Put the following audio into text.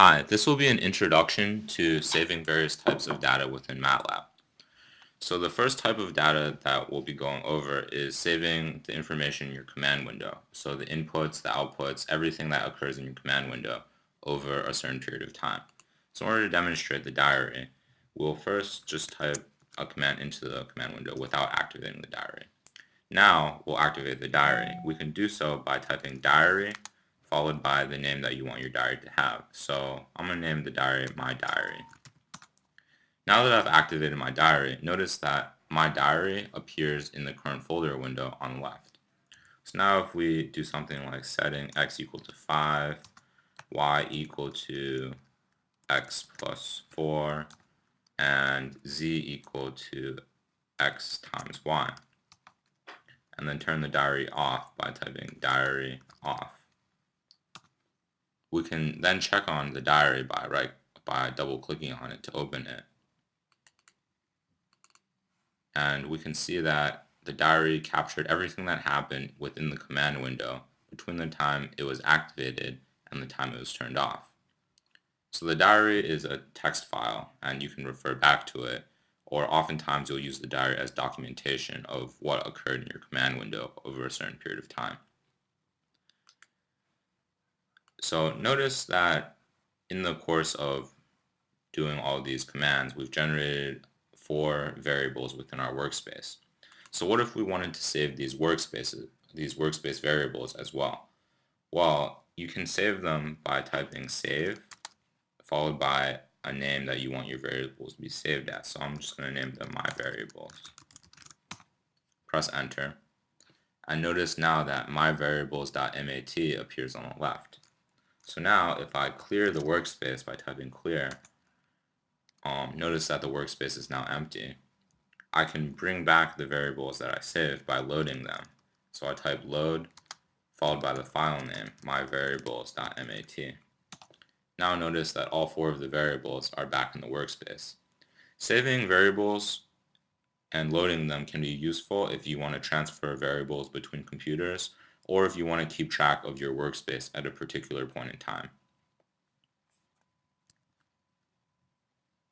Hi, this will be an introduction to saving various types of data within MATLAB. So the first type of data that we'll be going over is saving the information in your command window. So the inputs, the outputs, everything that occurs in your command window over a certain period of time. So in order to demonstrate the diary, we'll first just type a command into the command window without activating the diary. Now we'll activate the diary. We can do so by typing diary followed by the name that you want your diary to have. So I'm going to name the diary my diary. Now that I've activated my diary, notice that my diary appears in the current folder window on the left. So now if we do something like setting x equal to 5, y equal to x plus 4, and z equal to x times y, and then turn the diary off by typing diary off we can then check on the diary by right by double clicking on it to open it. And we can see that the diary captured everything that happened within the command window between the time it was activated and the time it was turned off. So the diary is a text file and you can refer back to it or oftentimes you'll use the diary as documentation of what occurred in your command window over a certain period of time. So notice that in the course of doing all these commands, we've generated four variables within our workspace. So what if we wanted to save these workspaces, these workspace variables as well? Well, you can save them by typing save, followed by a name that you want your variables to be saved as. So I'm just going to name them my variables. Press enter. And notice now that my variables.mat appears on the left. So now if I clear the workspace by typing clear, um, notice that the workspace is now empty. I can bring back the variables that I saved by loading them. So I type load followed by the file name, myvariables.mat. Now notice that all four of the variables are back in the workspace. Saving variables and loading them can be useful if you want to transfer variables between computers or if you want to keep track of your workspace at a particular point in time.